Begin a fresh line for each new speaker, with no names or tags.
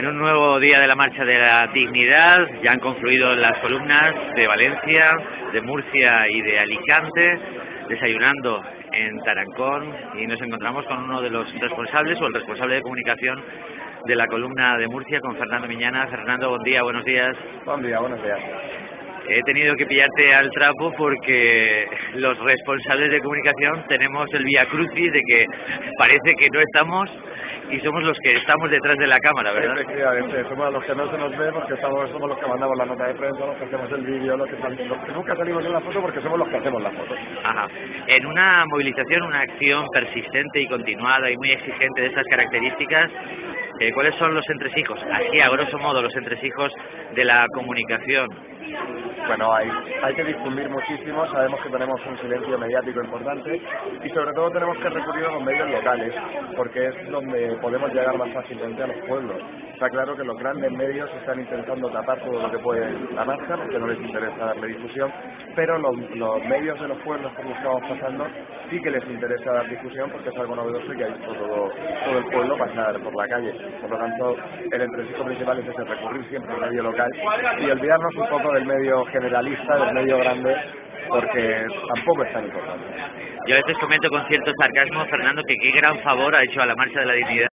En un nuevo día de la Marcha de la Dignidad ya han confluido las columnas de Valencia, de Murcia y de Alicante, desayunando en Tarancón y nos encontramos con uno de los responsables o el responsable de comunicación de la columna de Murcia, con Fernando Miñana. Fernando, buen día, buenos días.
Buen día, buenos días.
He tenido que pillarte al trapo porque los responsables de comunicación tenemos el vía crucis de que parece que no estamos y somos los que estamos detrás de la cámara, ¿verdad?
Efectivamente, somos los que no se nos ve porque estamos, somos los que mandamos la nota de prensa, los que hacemos el vídeo, los que, los que nunca salimos en la foto porque somos los que hacemos la foto.
Ajá. En una movilización, una acción persistente y continuada y muy exigente de estas características, eh, ¿cuáles son los entresijos? Así, a grosso modo, los entresijos de la comunicación
bueno, hay, hay que difundir muchísimo, sabemos que tenemos un silencio mediático importante y sobre todo tenemos que recurrir a los medios locales, porque es donde podemos llegar más fácilmente a los pueblos. Está claro que los grandes medios están intentando tapar todo lo que puede la marcha, porque no les interesa darle difusión, pero los, medios de los pueblos, como estamos pasando, sí que les interesa dar difusión porque es algo novedoso y que ha visto todo, todo el pueblo pasar por la calle. Por lo tanto, el entresijo principal es ese, recurrir siempre al medio local y olvidarnos un poco del medio generalista, del medio grande, porque tampoco es tan importante.
Yo a veces comento con cierto sarcasmo, Fernando, que qué gran favor ha hecho a la Marcha de la Dignidad